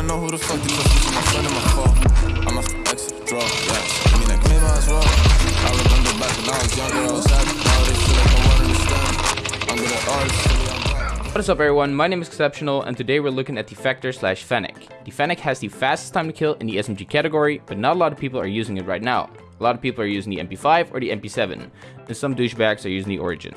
wanna know who the fuck my friend in my. I'm a draw. I mean. I remember back when I was younger, I was happy. Now they feel like no one understand. I'm good at artists. What is up everyone, my name is Exceptional and today we're looking at the Vector slash Fennec. The Fennec has the fastest time to kill in the SMG category, but not a lot of people are using it right now. A lot of people are using the MP5 or the MP7, and some douchebags are using the Origin.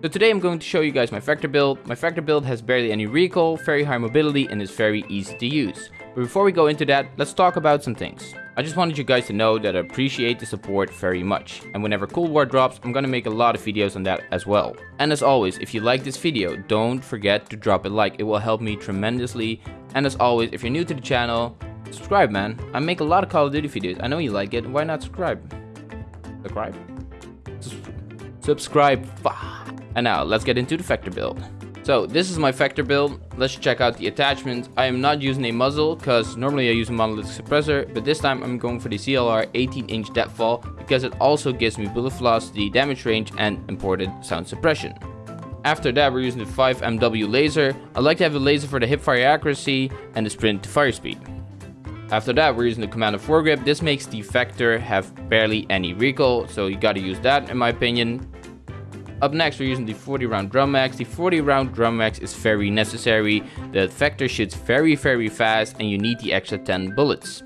So today I'm going to show you guys my Vector build. My Vector build has barely any recoil, very high mobility, and is very easy to use. But before we go into that, let's talk about some things. I just wanted you guys to know that I appreciate the support very much. And whenever Cold War drops, I'm gonna make a lot of videos on that as well. And as always, if you like this video, don't forget to drop a like. It will help me tremendously. And as always, if you're new to the channel, subscribe man. I make a lot of Call of Duty videos. I know you like it. Why not subscribe? Subscribe? Subscribe. And now let's get into the Vector build. So this is my Vector build. Let's check out the attachments. I am not using a muzzle because normally I use a monolithic suppressor, but this time I'm going for the ZLR 18 inch deadfall because it also gives me bullet velocity, damage range and imported sound suppression. After that we're using the 5MW laser. I like to have a laser for the hip fire accuracy and the sprint to fire speed. After that we're using the Commander foregrip. This makes the Vector have barely any recoil, so you gotta use that in my opinion. Up next, we're using the 40 round drum mags. The 40 round drum mags is very necessary. The Vector shoots very, very fast and you need the extra 10 bullets.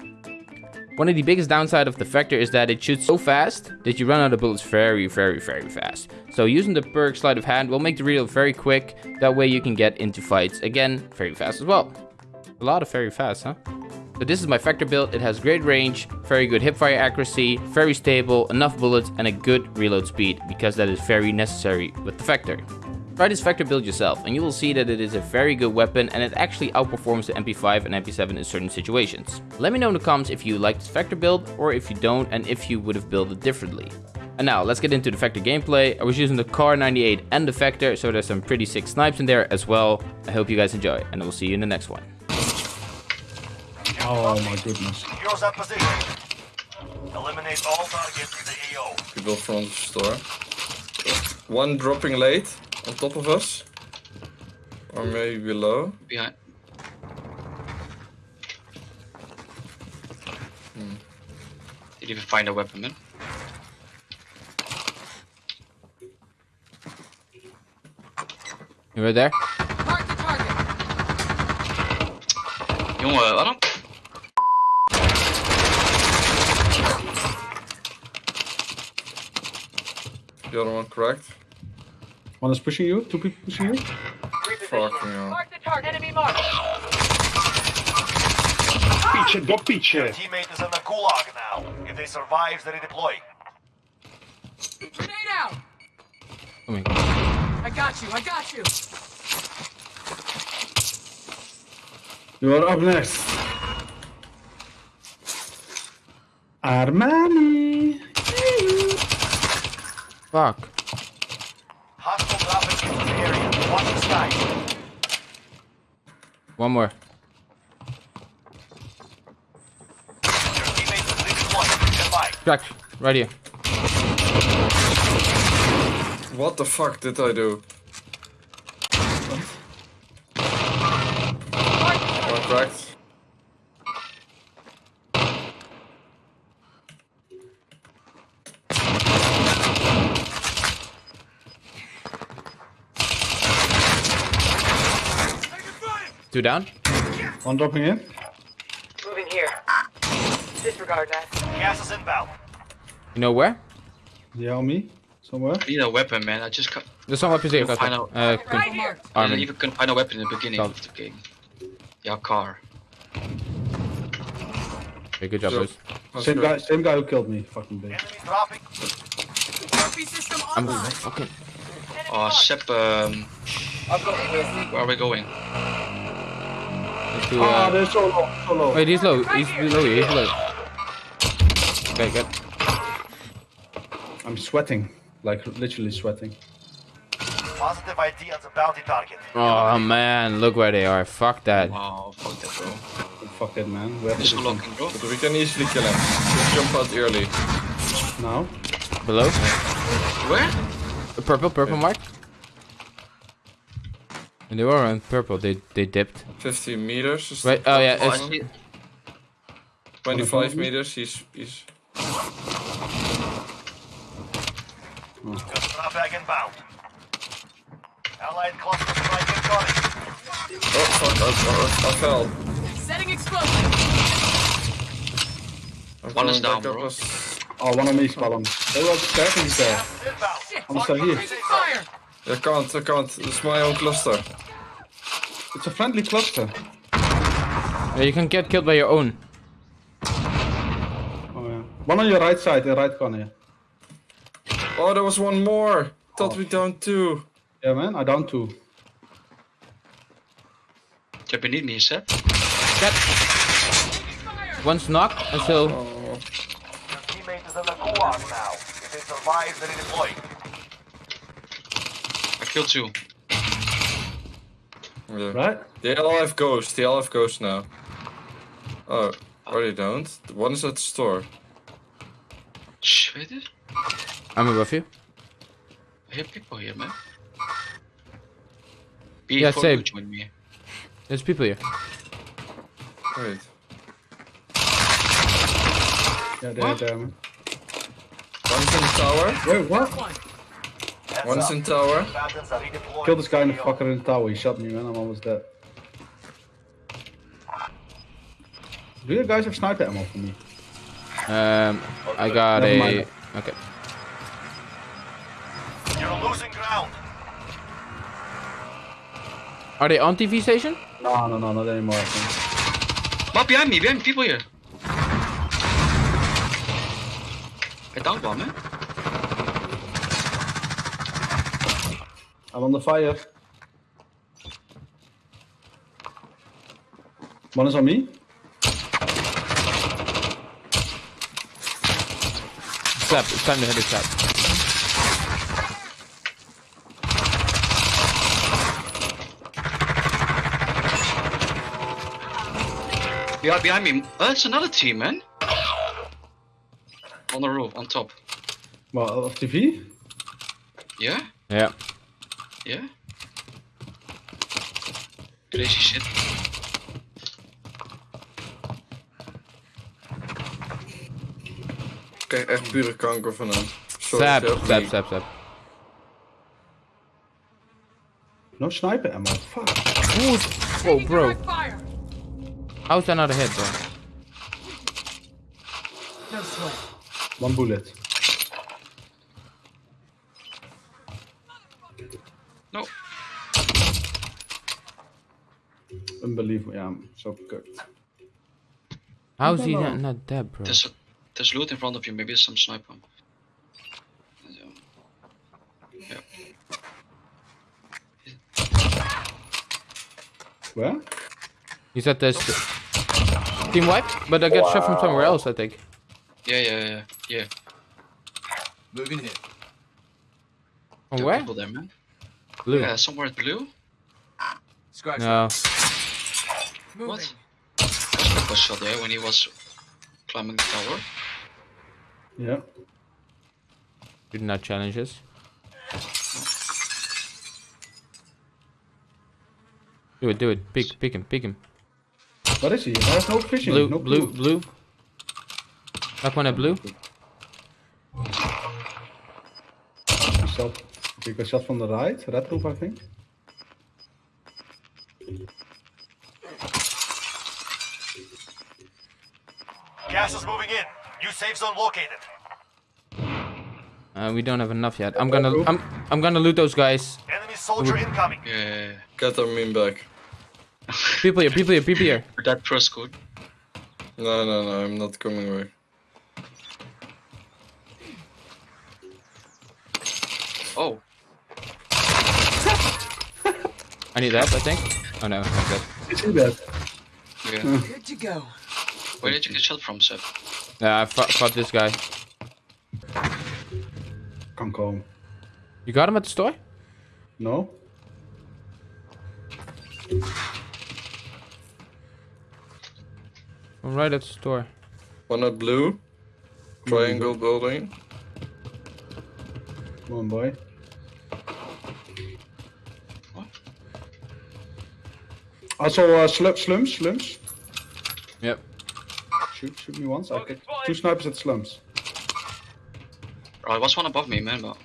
One of the biggest downside of the Vector is that it shoots so fast that you run out of bullets very, very, very fast. So using the perk sleight of hand will make the reload very quick. That way you can get into fights again very fast as well. A lot of very fast, huh? So this is my Vector build. It has great range, very good hipfire accuracy, very stable, enough bullets, and a good reload speed, because that is very necessary with the Vector. Try this Vector build yourself, and you will see that it is a very good weapon, and it actually outperforms the MP5 and MP7 in certain situations. Let me know in the comments if you like this Vector build, or if you don't, and if you would have built it differently. And now, let's get into the Vector gameplay. I was using the Kar 98 and the Vector, so there's some pretty sick snipes in there as well. I hope you guys enjoy, and I will see you in the next one. Oh my goodness. Secure that position. Eliminate all targets in the AO. People from the store. One dropping late on top of us. Or maybe below. Behind. Hmm. Did you even find a weapon, man? You right there? Jongen, waarom? The other one correct. One is pushing you, two people pushing you. Fucking hell. Mark the target. Enemy mark. Piche, do piche. Teammate is in the gulag now. If they survive, they redeploy. Grenade out. My I got you. I got you. You are up next. Armani. Fuck. Hostile dropping into the area. Watch the skies. One more. Your teammate is redeploying. Stand by. Crack. Right here. What the fuck did I do? One cracked. Two down. One dropping in. Moving here. Disregard that. Gas is inbound. You know where? Yeah, on me. Somewhere. I need a weapon, man. I just can't, There's some weapons here. Find Kata. out. Uh, Right here. I Armin. didn't even couldn't find a weapon in the beginning Stop. of the game. Yeah, car. Okay, good job, So- boys. Same guy, same guy who killed me. Fucking bitch. Enemies dropping. I'm online. okay. Enemy Oh, mark. Sep, um, I've got this. where are we going? Let's do, Ah, uh, they're so low, so low. wait, he's low. He's below you. He's low. Okay, good. I'm sweating. Like, literally sweating. Positive ID on the bounty target. Oh man, look where they are. Fuck that. Wow, fuck that, bro. Fuck it, man. We have to Just do locking, bro. But we can easily kill him. Just jump out early. now. Below. Where? The purple, purple mark. And they were around purple. They they dipped. 50 meters. is Right. Oh yeah. Oh, It's, 25 meters. He's he's. Got strap back inbound. Allied cluster strike incoming. Oh fuck! I, I, I fell. Setting explosive. I'm One is coming down, bro. as- Oh, one on me, Spallan. They were attacking each there. I'm still here. Taking fire. I can't. I can't. It's my own cluster. It's a friendly cluster. yeah, you can get killed by your own. Oh yeah. One on your right side, the right corner. Oh, there was one more. Thought we down two. Yeah, man. I down two. You're beneath me, Seb. One's knocked until Oh, Your teammate is in the gulag now. If they survive, they deploy. I killed two. yeah. Right? They all have ghosts. They all have ghosts now. Oh, or they don't. The one is at the store. Shh, weet je? I'm above you. I hear people here, man. Be Yeah, before same. join me. There's people here. Wait. Yeah, they're there, man. One's in the tower. Wait, what? Heads One's up. in tower. Combatants are redeploying. Kill this guy in the AO. fucker in the tower. He shot me, man. I'm almost dead. Do you guys have sniper ammo for me? Um, I got Never a. mind. Okay. You're losing ground. Are they on TV station? No, no, no, not anymore. I think. What behind me? Behind me, people here. I downed one, man. I'm on the fire. One is on me. Slap. It's time to hit a slap. Behind, behind me. Oh, that's another team, man. On the roof, on top. Well, of TV? Yeah? Yeah. Yeah? Crazy shit. Ik krijg echt pure kanker van hem. Slap. me. Slap. Slap. No sniper ammo. Fuck. Oh, bro. How's that not a hit, bro? No sweat. One bullet. Unbelievable. Yeah, I'm so good. How's he don't not, dead, bro? There's, a, there's loot in front of you, maybe some sniper. Um, yeah. Where? He's at this team wipe, but I get shot from somewhere else, I think. Yeah, yeah, yeah, yeah. Moving here. From There where? there, man. Blue. Yeah, somewhere blue. Scratch No. Moving. What? Was shot there when he was climbing the tower. Yeah. You did not challenge us. Do it, do it. Pick, pick him, pick him. What is he? There's no vision. Blue, no blue, clue. blue. Knock one at blue. He shot. He got shot from the right. Red roof, I think. Gas is moving in. New safe zone located. Uh, we don't have enough yet. I'm gonna, I'm, I'm gonna loot those guys. Enemy soldier incoming. Yeah. Get our meme back. People here, people here, people here. That pro good. No, no, no, I'm not coming away. Oh, I need that, I think. Oh no, I'm dead. You see that? yeah. Good to go. Where did you get shot from, sir? Yeah, I fought, fought this guy. Can't come. You got him at the store? No? I'm right at the store. One at blue. Triangle building. Come on, boy. What? Also, uh, slum, slums, slums. Yep. Shoot, shoot me once. I get two snipers at slums. Oh, there was one above me, man, but.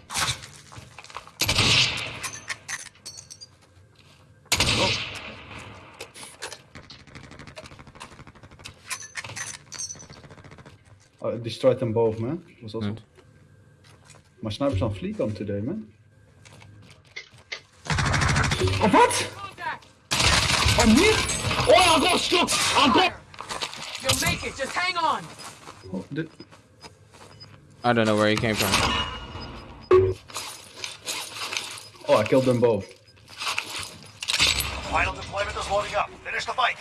Oh, I destroyed them both, man. Was also. Good. My sniper's on fleek on today, man. Oh, what? Contact! Oh, me? Oh, I got stuck! I got. You'll make it. Just hang on. Oh, the- I don't know where he came from. oh, I killed them both. Final deployment is loading up. Finish the fight.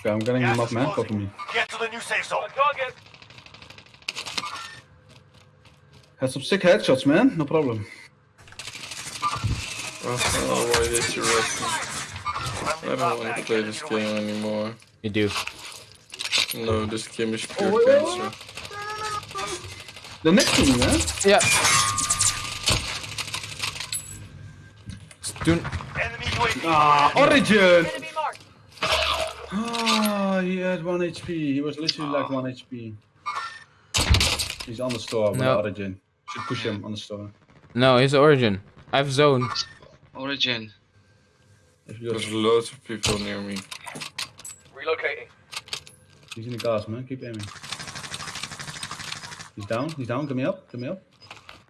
Okay, I'm getting Gas them up, man. closing. Cover me. Get to the new safe zone. Target. Had some sick headshots, man. No problem. Oh, why did you rest me? I don't want to play this game anymore. You do. No, this game is pure Oh, wait, wait, cancer. They're next to me, man. Yeah. Do Enemy UAV. Ah, Origin! Enemy. Ah, he had 1 HP. He was literally like 1 HP. He's on the store with No. Origin. Should push him on the store. no, his origin. I have zone. Origin. If you go, There's loads of people near me. Relocating. he's in the gas, man. Keep aiming. He's down. He's down. Get me up. Get me up.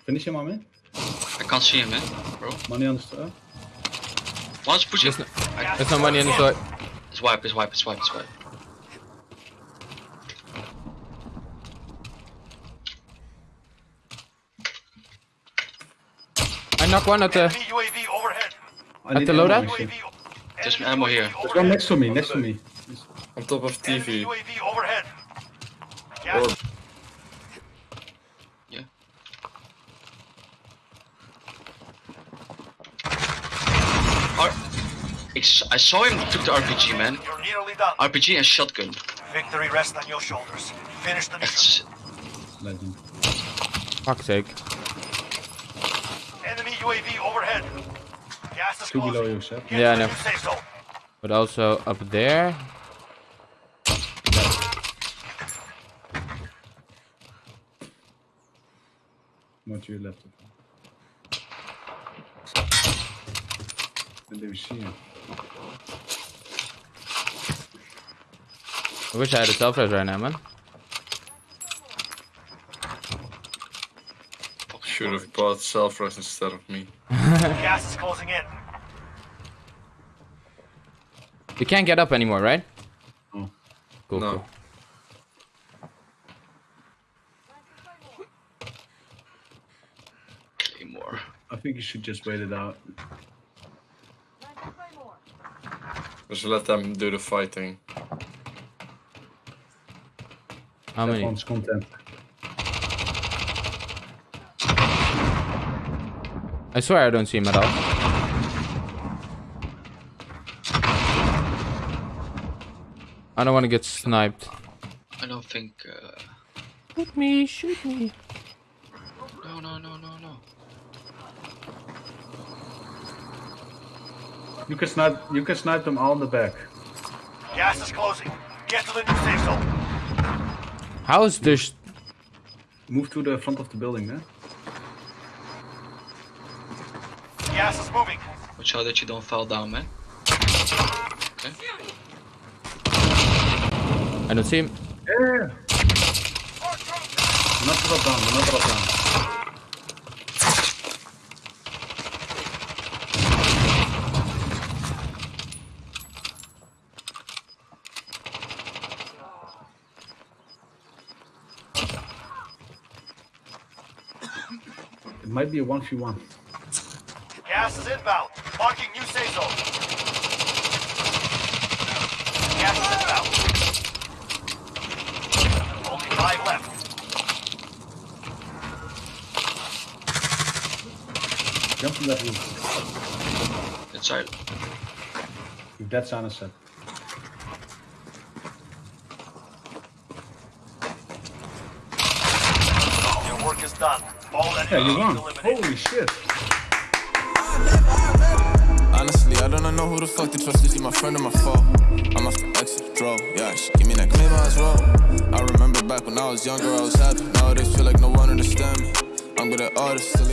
Finish him, man. I can't see him, man. Bro. Money on the store. One's pushing. There's no, there's no money in the store. It's wipe, it's wipe, it's wipe, it's wipe. I knock one at the. UAV overhead. I need the ammo, loadout? actually. UAV. There's enemy ammo here. There's one next to me. Next to me. On top of TV. UAV overhead. Or Yeah. Ar I s- I saw him took the RPG, man. You're nearly done. RPG and shotgun. Victory rests on your shoulders. Finish the mission. Legend. Fuck's sake. Enemy UAV overhead. Gas is Two below closing. you, Seth. Get Yeah, I know. new. But also up there. What to your left. And they see him. I wish I had a self res right now, man. should have bought self-res instead of me. Gas is closing in. We can't get up anymore, right? Oh. Cool, No. cool. Think you should just wait it out. Just let them do the fighting. How many? Everyone's content. I swear I don't see him at all. I don't want to get sniped. I don't think. Uh... Shoot me, shoot me. No, no, no, no, no. You can snipe. You can snipe them all in the back. Gas is closing. Get to the new safe zone. How is this? Move to the front of the building, man. Gas is moving. Watch out that you don't fall down, man. Okay. I don't see him. Yeah. Do not drop down. Do not drop down. Might be a 1v1. Gas is inbound. Marking new safe zone. Gas is inbound. Only five left. Jump from that roof. Inside. If that's on a set. Your work is done. All Yeah, you won. Holy shit. Honestly, I don't know know who the fuck to trust. Is he my friend or my foe? I'm off the exit, draw. Yeah, she give me that maybe I roll. I remember back when I was younger, I was happy. Nowadays feel like no one understand me. I'm good at artists, still